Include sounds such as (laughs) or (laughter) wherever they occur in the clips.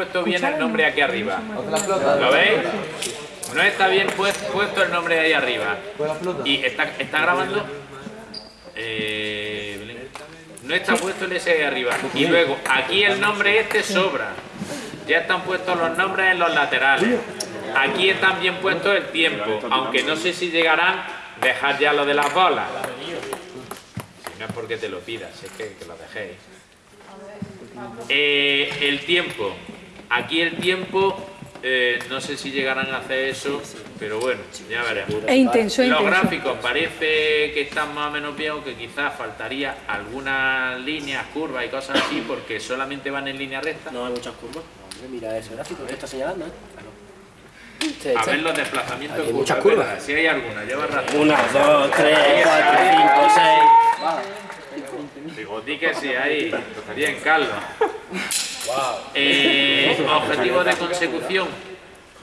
puesto bien el nombre aquí arriba. ¿Lo veis? No está bien puesto el nombre ahí arriba. Y está, está grabando. Eh, no está puesto el S ahí arriba. Y luego, aquí el nombre este sobra. Ya están puestos los nombres en los laterales. Aquí están bien puestos el tiempo. Aunque no sé si llegarán, dejar ya lo de las bolas. Si no es porque te lo pidas, es que, que lo dejéis. Eh, el tiempo. Aquí el tiempo, eh, no sé si llegarán a hacer eso, pero bueno, ya veremos. Es intenso, Los gráficos parece que están más o menos bien, aunque quizás faltaría algunas líneas, curvas y cosas así, porque solamente van en línea recta. No hay muchas curvas. mira ese gráfico que está señalando, ¿eh? A ver los desplazamientos hay muchas curvas. Si hay alguna, lleva razón. Una, dos, tres, cuatro, cinco, seis. Digo, di que sí, ahí. Estaría en Carlos. Eh, (laughs) objetivo de consecución.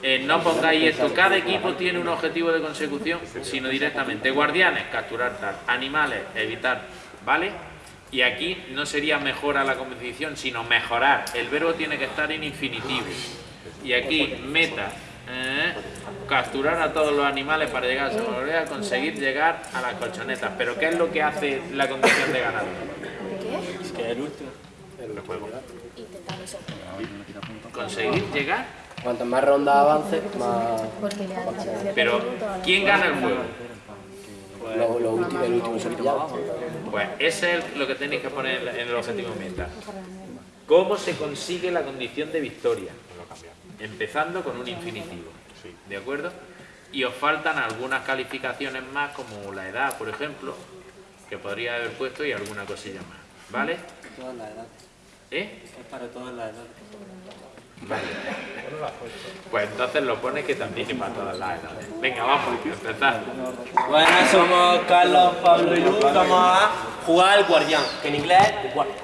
Eh, no pongáis esto. Cada equipo tiene un objetivo de consecución, sino directamente. Guardianes, capturar tal. Animales, evitar. ¿Vale? Y aquí no sería mejorar la competición, sino mejorar. El verbo tiene que estar en infinitivo. Y aquí, meta, eh, capturar a todos los animales para llegar a conseguir llegar a las colchonetas. Pero ¿qué es lo que hace la condición de ganado? ¿Qué? Es que el último. El juego. Conseguir llegar. Cuanto más ronda avance, más... Pero, ¿quién gana el juego? Lo, lo último, el último Pues ese es lo que tenéis que poner en el objetivo meta. ¿Cómo se consigue la condición de victoria? Empezando con un infinitivo. ¿De acuerdo? Y os faltan algunas calificaciones más, como la edad, por ejemplo, que podría haber puesto y alguna cosilla más. ¿Vale? ¿Eh? Es para todas las edades. Vale. Pues entonces lo pone que también es para todas las edades. Venga, vamos, empezar. Bueno, somos Carlos, Pablo y Luz. Vamos a jugar al guardián, que en inglés es guardián.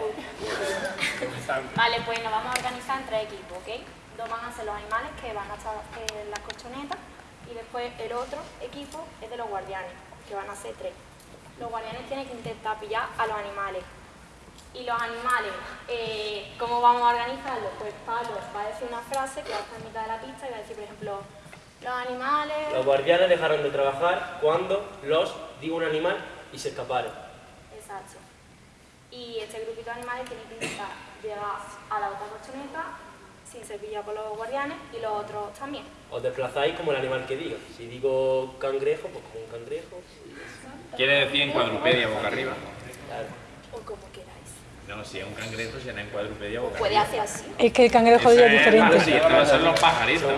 Vale, pues nos vamos a organizar en tres equipos, ¿ok? Dos van a ser los animales que van a estar en las colchonetas y después el otro equipo es de los guardianes, que van a ser tres. Los guardianes tienen que intentar pillar a los animales y los animales, eh, ¿cómo vamos a organizarlos? Pues Pablo va a decir una frase que va a estar en mitad de la pista y va a decir, por ejemplo, los animales... Los guardianes dejaron de trabajar cuando los digo un animal y se escaparon. Exacto. Y este grupito de animales tiene que intentar llegar a la otra colchoneta sin ser pillado por los guardianes y los otros también. Os desplazáis como el animal que diga. Si digo cangrejo, pues como un cangrejo. Quiere decir en cuadrupedia boca arriba. Claro. O como queráis. No, si es un cangrejo, si es en cuadrupedia boca Puede hacer así. Es que el cangrejo es diferente. Sí, son los pajaritos.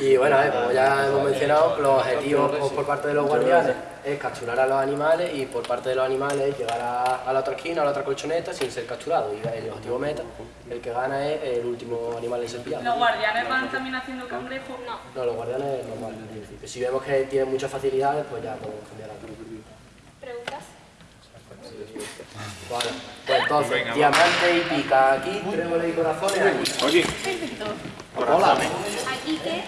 Y bueno, como ya hemos mencionado, los objetivos por parte de los guardianes es capturar a los animales y por parte de los animales llegar a, la otra esquina, a la otra colchoneta sin ser capturado. Y el objetivo meta, el que gana es el último animal en ser pillado. ¿Los guardianes van también haciendo cangrejos? No. No, los guardianes no van principio. Si vemos que tienen muchas facilidades, pues ya podemos cambiar a. Vale, pues entonces, diamante y pica aquí, y corazones aquí. Oye. Perfecto. Hola. ¿Aquí qué?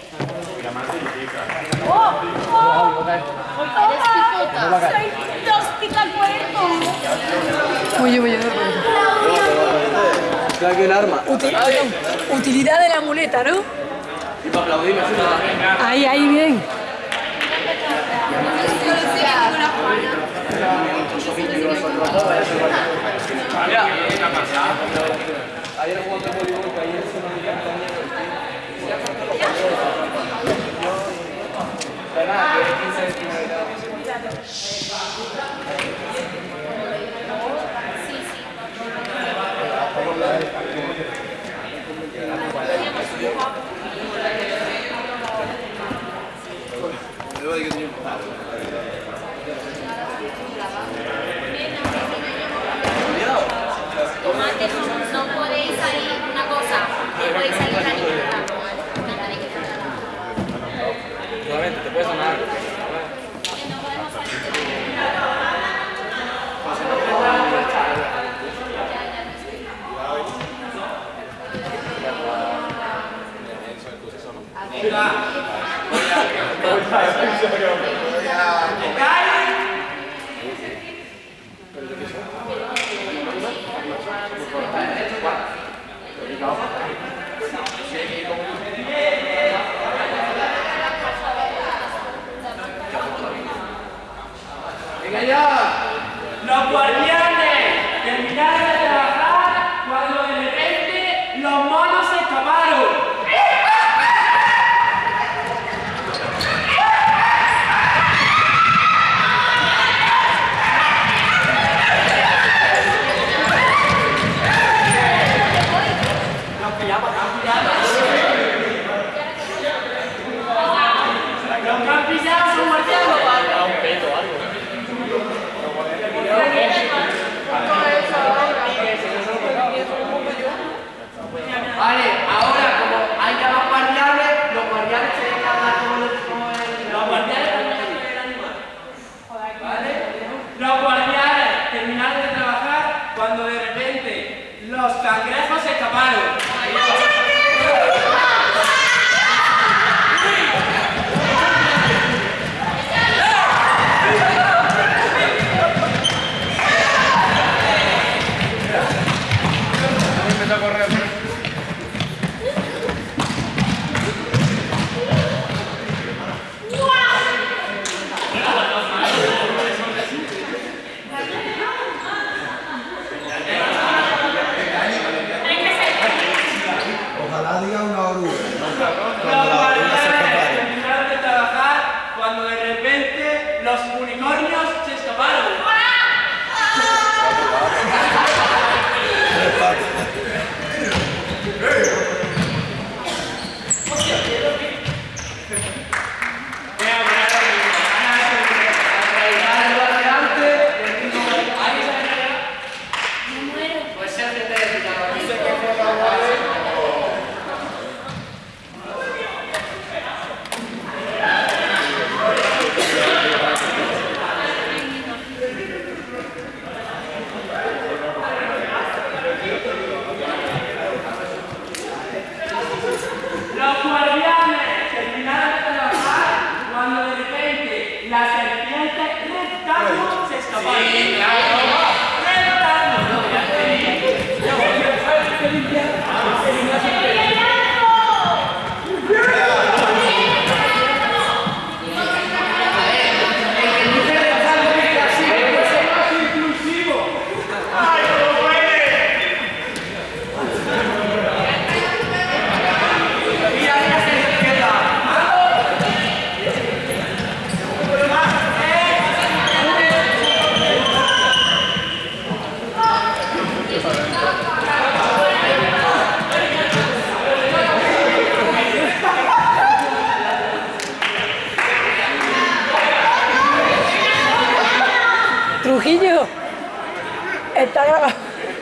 Diamante y pica. ¡Oh! ¡Oh! ¡Eres picota! ¡Soy dos picacuerpos! Oye, aquí el arma. utilidad de la muleta, ¿no? Ahí, ahí, bien. Ayer jugó otro voleibol que ayer se nos encanta Pero nada,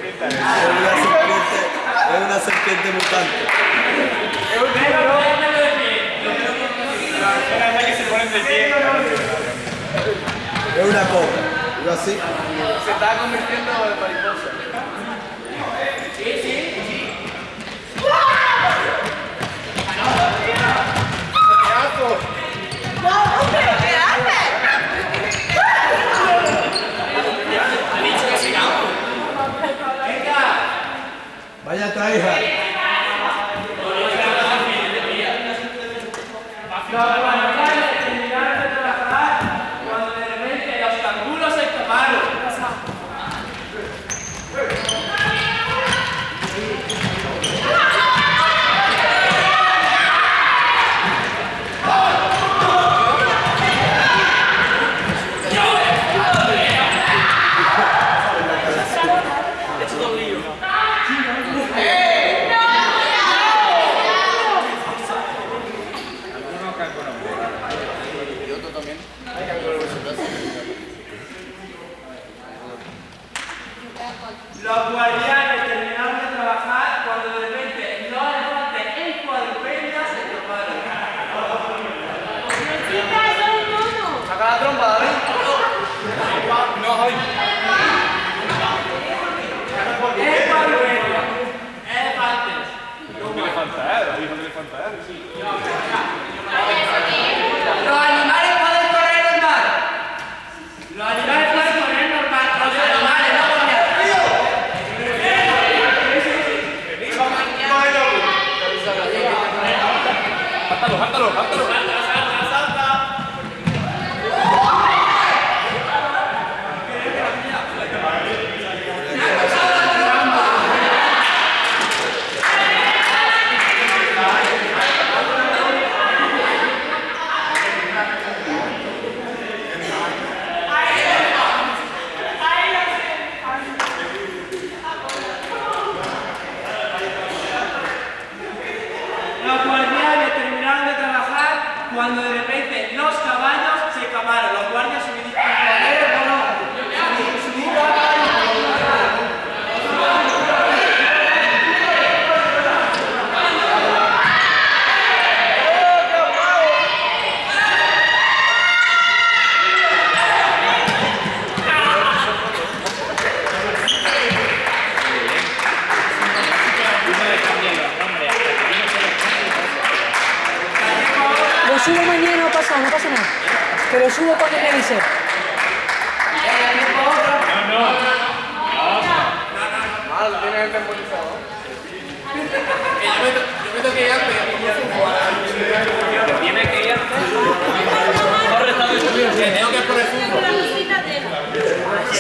serpiente. Es una serpiente, es una serpiente mutante. Es un negro. Era que se ponen de pie. Es una cobra. Yo así. Se estaba convirtiendo en mariposa. 반대로 반대로 subo mañana o pasado, no pasa nada. Pero subo cuando me dice. No, no. Mal, tienes el temporizador. Yo me tengo que ir antes. Tienes que ir antes. Corre, está bien, tengo que poner fútbol.